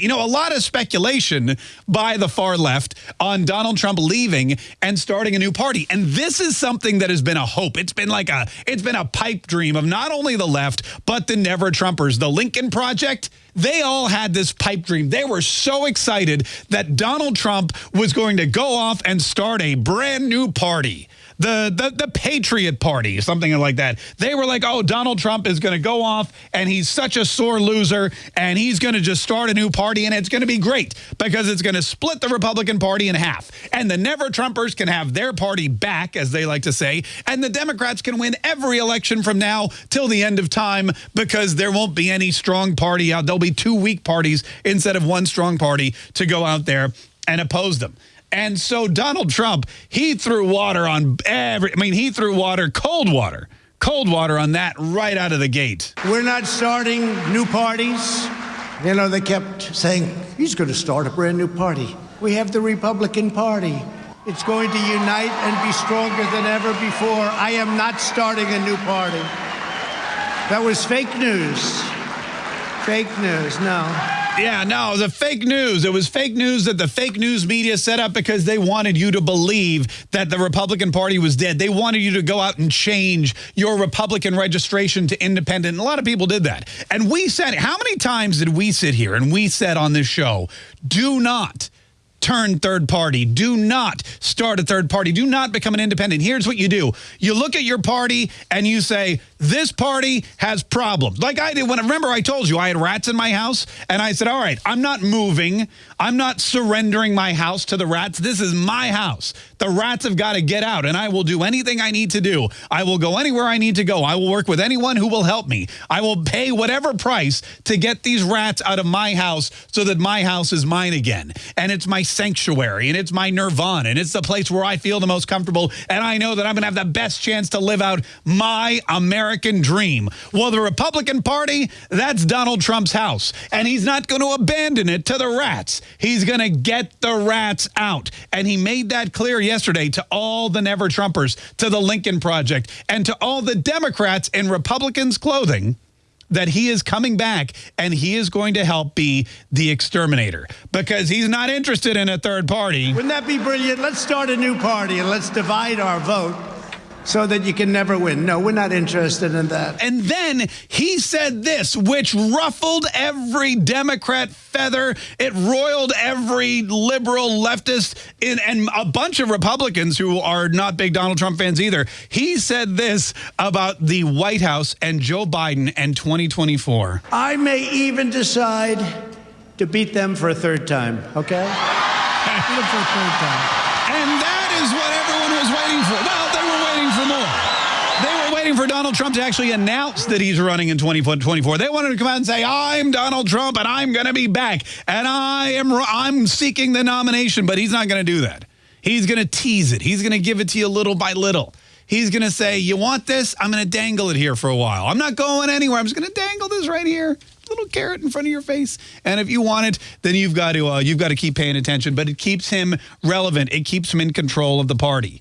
You know, a lot of speculation by the far left on Donald Trump leaving and starting a new party. And this is something that has been a hope. It's been like a it's been a pipe dream of not only the left, but the never Trumpers. The Lincoln Project, they all had this pipe dream. They were so excited that Donald Trump was going to go off and start a brand new party the, the, the Patriot Party, something like that. They were like, oh, Donald Trump is going to go off and he's such a sore loser and he's going to just start a new party and it's going to be great because it's going to split the Republican Party in half. And the Never Trumpers can have their party back, as they like to say, and the Democrats can win every election from now till the end of time because there won't be any strong party out. There'll be two weak parties instead of one strong party to go out there and oppose them. And so Donald Trump, he threw water on every, I mean, he threw water, cold water, cold water on that right out of the gate. We're not starting new parties. You know, they kept saying, he's going to start a brand new party. We have the Republican Party. It's going to unite and be stronger than ever before. I am not starting a new party. That was fake news. Fake news, no. Yeah, no, the fake news. It was fake news that the fake news media set up because they wanted you to believe that the Republican Party was dead. They wanted you to go out and change your Republican registration to independent. A lot of people did that. And we said, how many times did we sit here and we said on this show, do not turn third party. Do not start a third party. Do not become an independent. Here's what you do. You look at your party and you say, this party has problems. Like I did when, remember I told you I had rats in my house and I said, all right, I'm not moving. I'm not surrendering my house to the rats. This is my house. The rats have got to get out and I will do anything I need to do. I will go anywhere I need to go. I will work with anyone who will help me. I will pay whatever price to get these rats out of my house so that my house is mine again. And it's my sanctuary and it's my nirvana and it's the place where I feel the most comfortable and I know that I'm going to have the best chance to live out my American dream. Well, the Republican Party, that's Donald Trump's house and he's not going to abandon it to the rats. He's going to get the rats out. And he made that clear yesterday to all the Never Trumpers, to the Lincoln Project, and to all the Democrats in Republicans' clothing that he is coming back and he is going to help be the exterminator because he's not interested in a third party. Wouldn't that be brilliant? Let's start a new party and let's divide our vote so that you can never win. No, we're not interested in that. And then he said this, which ruffled every Democrat feather. It roiled every liberal leftist in, and a bunch of Republicans who are not big Donald Trump fans either. He said this about the White House and Joe Biden and 2024. I may even decide to beat them for a third time, okay? beat them for a third time. And that is what everyone was waiting for. Well, waiting for Donald Trump to actually announce that he's running in 2024. They wanted to come out and say, I'm Donald Trump and I'm going to be back and I am I'm seeking the nomination, but he's not going to do that. He's going to tease it. He's going to give it to you little by little. He's going to say, you want this? I'm going to dangle it here for a while. I'm not going anywhere. I'm just going to dangle this right here little carrot in front of your face. And if you want it, then you've got to uh, you've got to keep paying attention. But it keeps him relevant. It keeps him in control of the party.